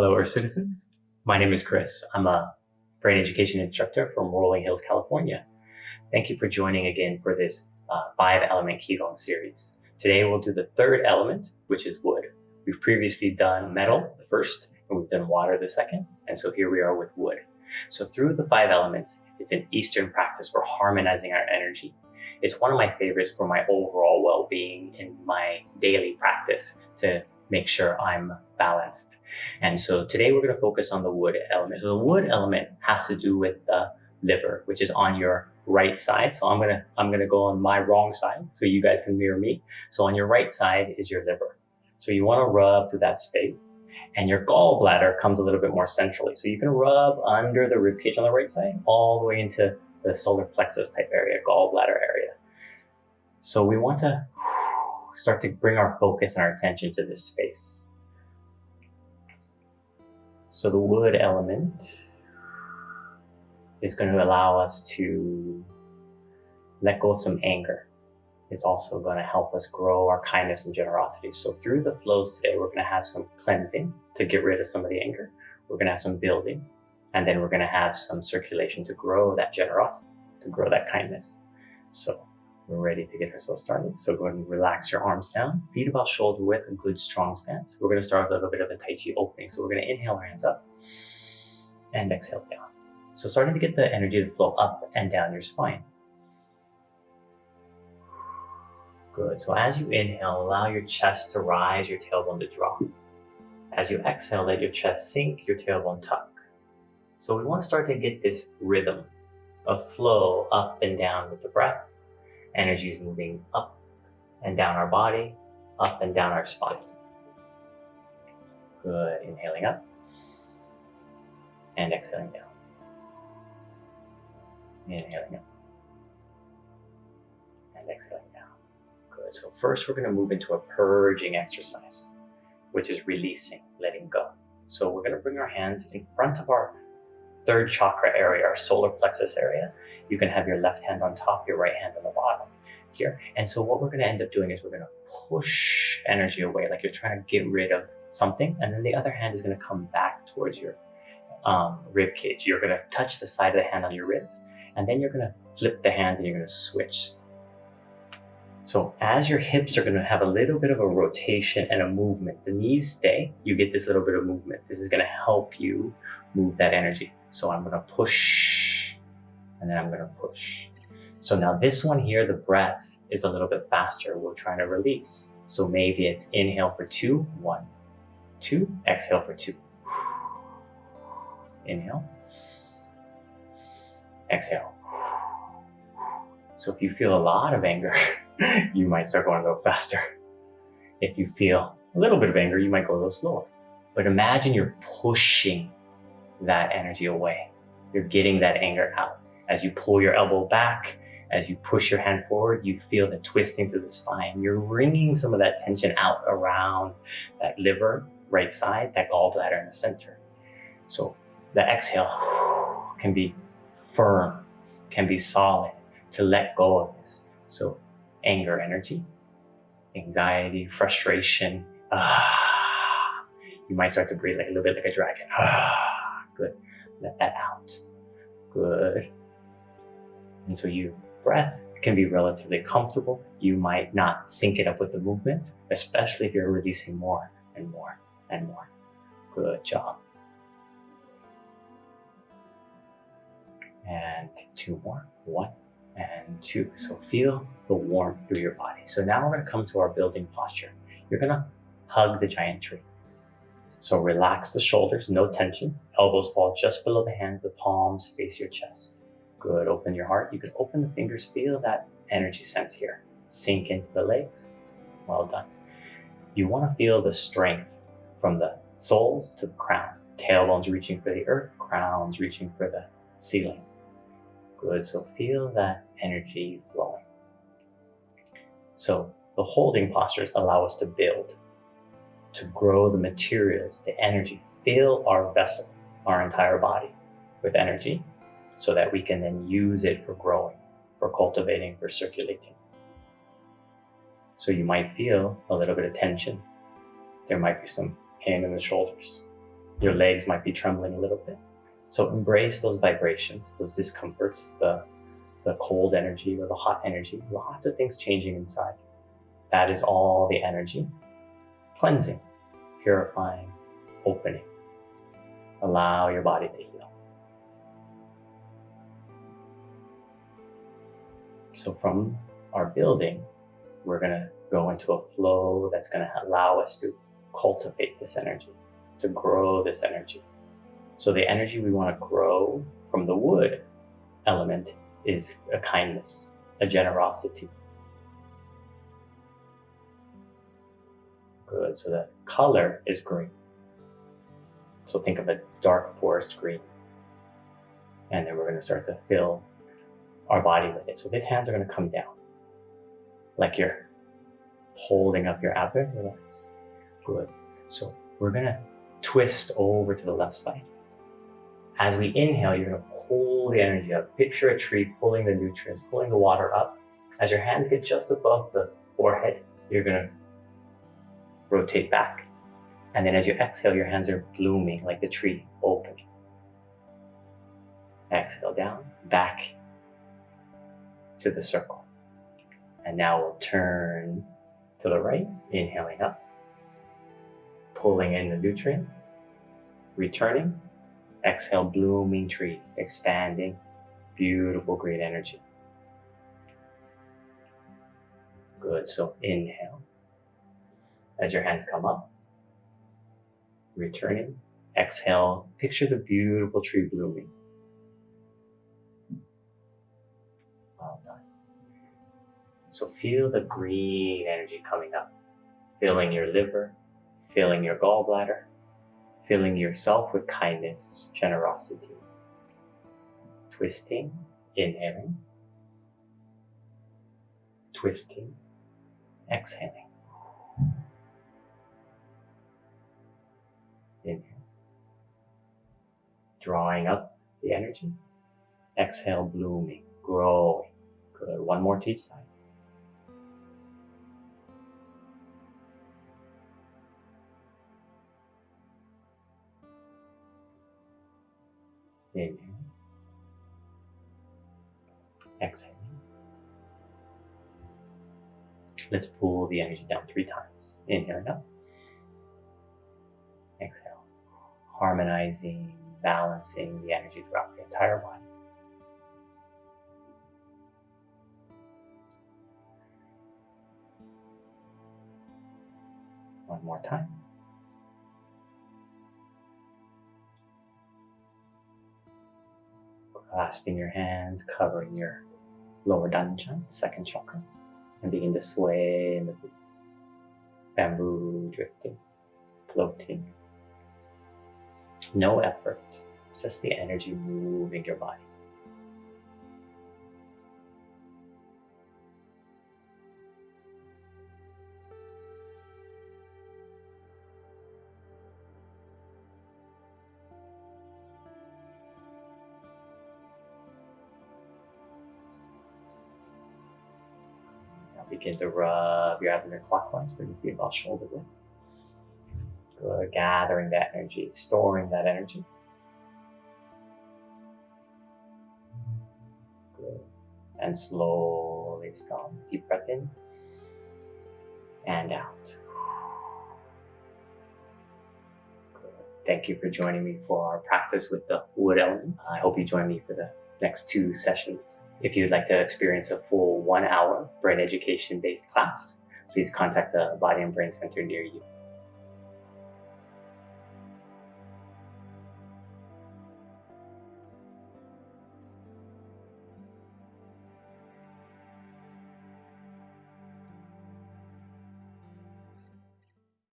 Hello, Earth citizens. My name is Chris. I'm a brain education instructor from Rolling Hills, California. Thank you for joining again for this uh, five element Qigong series. Today we'll do the third element, which is wood. We've previously done metal, the first, and we've done water, the second. And so here we are with wood. So through the five elements, it's an Eastern practice for harmonizing our energy. It's one of my favorites for my overall well-being in my daily practice to make sure I'm balanced. And so today we're going to focus on the wood element. So the wood element has to do with the liver, which is on your right side. So I'm going to, I'm going to go on my wrong side so you guys can mirror me. So on your right side is your liver. So you want to rub through that space and your gallbladder comes a little bit more centrally. So you can rub under the ribcage on the right side all the way into the solar plexus type area, gallbladder area. So we want to start to bring our focus and our attention to this space. So the wood element is going to allow us to let go of some anger. It's also going to help us grow our kindness and generosity. So through the flows today, we're going to have some cleansing to get rid of some of the anger. We're going to have some building, and then we're going to have some circulation to grow that generosity, to grow that kindness. So we're ready to get ourselves started. So go ahead and relax your arms down, feet about shoulder width, good strong stance. We're going to start with a little bit of a Tai Chi opening. So we're going to inhale our hands up and exhale down. So starting to get the energy to flow up and down your spine. Good. So as you inhale, allow your chest to rise, your tailbone to drop. As you exhale, let your chest sink, your tailbone tuck. So we want to start to get this rhythm of flow up and down with the breath. Energy is moving up and down our body, up and down our spine. Good. Inhaling up and exhaling down. Inhaling up and exhaling down. Good. So first we're going to move into a purging exercise, which is releasing, letting go. So we're going to bring our hands in front of our third chakra area, our solar plexus area. You can have your left hand on top, your right hand on the bottom here. And so what we're going to end up doing is we're going to push energy away, like you're trying to get rid of something. And then the other hand is going to come back towards your um, rib cage. You're going to touch the side of the hand on your wrist, and then you're going to flip the hands and you're going to switch. So as your hips are going to have a little bit of a rotation and a movement, the knees stay, you get this little bit of movement. This is going to help you move that energy. So I'm going to push, and then I'm going to push. So now this one here, the breath is a little bit faster. We're trying to release. So maybe it's inhale for two, one, two, exhale for two. Inhale, exhale. So if you feel a lot of anger, you might start going a little faster. If you feel a little bit of anger, you might go a little slower. But imagine you're pushing that energy away. You're getting that anger out. As you pull your elbow back, as you push your hand forward, you feel the twisting through the spine. You're wringing some of that tension out around that liver, right side, that gallbladder in the center. So the exhale can be firm, can be solid to let go of this. So anger energy, anxiety, frustration. Ah, you might start to breathe like a little bit like a dragon. Ah, good. Let that out. Good. And so your breath can be relatively comfortable. You might not sync it up with the movement, especially if you're releasing more and more and more. Good job. And two more. One and two. So feel the warmth through your body. So now we're to come to our building posture. You're going to hug the giant tree. So relax the shoulders, no tension. Elbows fall just below the hands, the palms face your chest. Good, open your heart. You can open the fingers, feel that energy sense here. Sink into the legs. Well done. You want to feel the strength from the soles to the crown. Tailbones reaching for the earth, crowns reaching for the ceiling. Good, so feel that energy flowing. So the holding postures allow us to build, to grow the materials, the energy, fill our vessel, our entire body with energy so that we can then use it for growing, for cultivating, for circulating. So you might feel a little bit of tension. There might be some pain in the shoulders. Your legs might be trembling a little bit. So embrace those vibrations, those discomforts, the, the cold energy or the hot energy, lots of things changing inside. That is all the energy. Cleansing, purifying, opening. Allow your body to heal. So from our building, we're going to go into a flow that's going to allow us to cultivate this energy, to grow this energy. So the energy we want to grow from the wood element is a kindness, a generosity. Good, so the color is green. So think of a dark forest green. And then we're going to start to fill our body with it. So these hands are going to come down like you're holding up your abdomen. Relax. Good. So we're going to twist over to the left side. As we inhale, you're going to pull the energy up. Picture a tree pulling the nutrients, pulling the water up. As your hands get just above the forehead, you're going to rotate back. And then as you exhale, your hands are blooming like the tree, open. Exhale down, back to the circle. And now we'll turn to the right, inhaling up, pulling in the nutrients, returning, exhale, blooming tree, expanding, beautiful green energy. Good, so inhale. As your hands come up, returning, exhale, picture the beautiful tree blooming. So feel the green energy coming up, filling your liver, filling your gallbladder, filling yourself with kindness, generosity. Twisting, inhaling, twisting, exhaling. Inhale. Drawing up the energy. Exhale, blooming, growing. Good. One more to each side. Exhale. Let's pull the energy down three times. Inhale up. Exhale. Harmonizing, balancing the energy throughout the entire body. One more time. clasping your hands, covering your lower dantian, second chakra, and begin to sway in the breeze. Bamboo drifting, floating. No effort, just the energy moving your body. Begin to rub your abdomen clockwise, bring your feet about shoulder width. Good, gathering that energy, storing that energy. Good. And slowly stop. Deep breath in and out. Good. Thank you for joining me for our practice with the wood element. I hope you join me for the next two sessions. If you'd like to experience a full one hour brain education based class, please contact the Body and Brain Center near you.